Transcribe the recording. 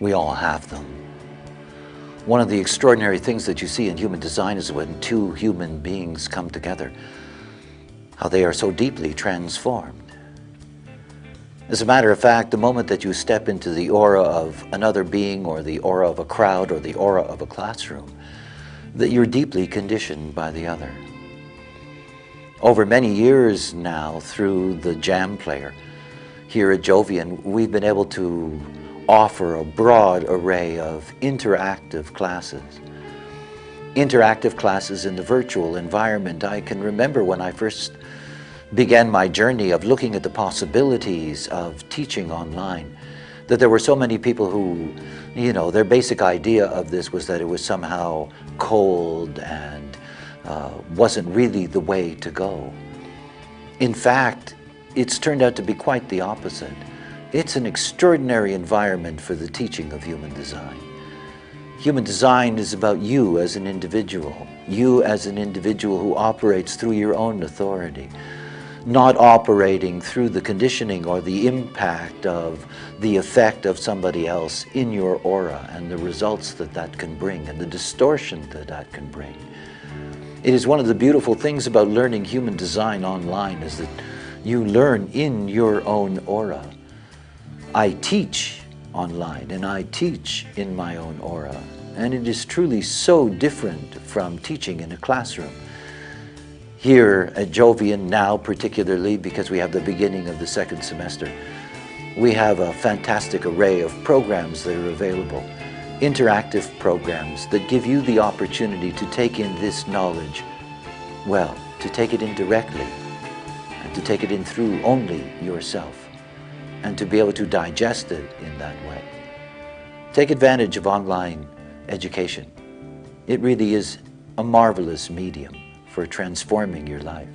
We all have them. One of the extraordinary things that you see in human design is when two human beings come together, how they are so deeply transformed. As a matter of fact, the moment that you step into the aura of another being or the aura of a crowd or the aura of a classroom, that you're deeply conditioned by the other. Over many years now, through the Jam Player here at Jovian, we've been able to offer a broad array of interactive classes. Interactive classes in the virtual environment. I can remember when I first began my journey of looking at the possibilities of teaching online, that there were so many people who, you know, their basic idea of this was that it was somehow cold and uh, wasn't really the way to go. In fact, it's turned out to be quite the opposite. It's an extraordinary environment for the teaching of human design. Human design is about you as an individual, you as an individual who operates through your own authority, not operating through the conditioning or the impact of the effect of somebody else in your aura and the results that that can bring and the distortion that that can bring. It is one of the beautiful things about learning human design online is that you learn in your own aura. I teach online and I teach in my own aura and it is truly so different from teaching in a classroom. Here at Jovian now, particularly because we have the beginning of the second semester, we have a fantastic array of programs that are available, interactive programs that give you the opportunity to take in this knowledge, well, to take it in directly, to take it in through only yourself, and to be able to digest it in that way. Take advantage of online education. It really is a marvelous medium for transforming your life.